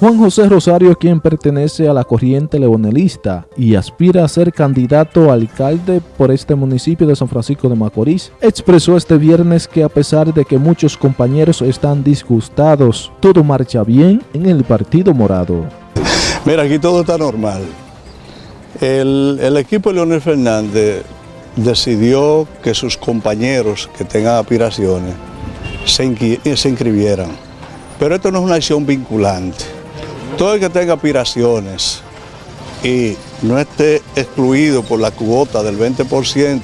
Juan José Rosario, quien pertenece a la corriente leonelista y aspira a ser candidato a alcalde por este municipio de San Francisco de Macorís, expresó este viernes que a pesar de que muchos compañeros están disgustados, todo marcha bien en el Partido Morado. Mira, aquí todo está normal. El, equipo de Leonel Fernández decidió que sus compañeros que tengan aspiraciones se, se inscribieran. Pero esto no es una acción vinculante. Todo el que tenga aspiraciones y no esté excluido por la cuota del 20%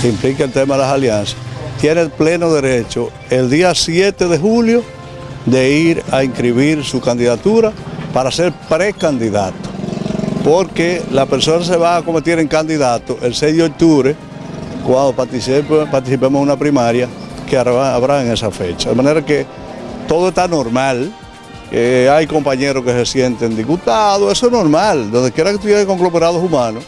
que implica el tema de las alianzas, tiene el pleno derecho el día 7 de julio de ir a inscribir su candidatura para ser precandidato. Porque la persona se va a convertir en candidato el 6 de octubre cuando participemos en una primaria que habrá en esa fecha. De manera que todo está normal, hay compañeros que se sienten disgustados, eso es normal, donde quiera que estuviera conglomerados humanos,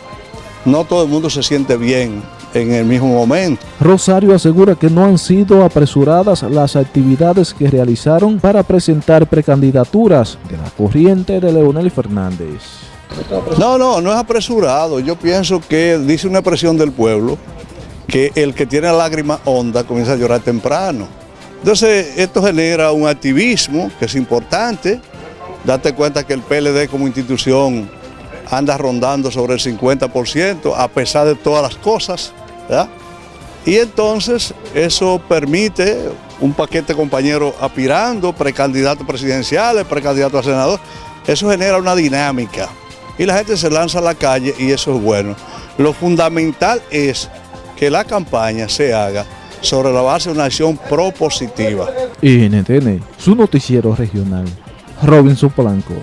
no todo el mundo se siente bien en el mismo momento. Rosario asegura que no han sido apresuradas las actividades que realizaron para presentar precandidaturas de la corriente de Leonel Fernández. No, no, no es apresurado. Yo pienso que dice una presión del pueblo que el que tiene lágrima honda comienza a llorar temprano. Entonces, esto genera un activismo que es importante. Date cuenta que el PLD como institución anda rondando sobre el 50%, a pesar de todas las cosas. Y entonces eso permite un paquete de compañeros aspirando, precandidatos presidenciales, precandidatos a senador. Eso genera una dinámica. Y la gente se lanza a la calle y eso es bueno. Lo fundamental es que la campaña se haga sobre la base de una acción propositiva. NTN, su noticiero regional, Robinson Polanco.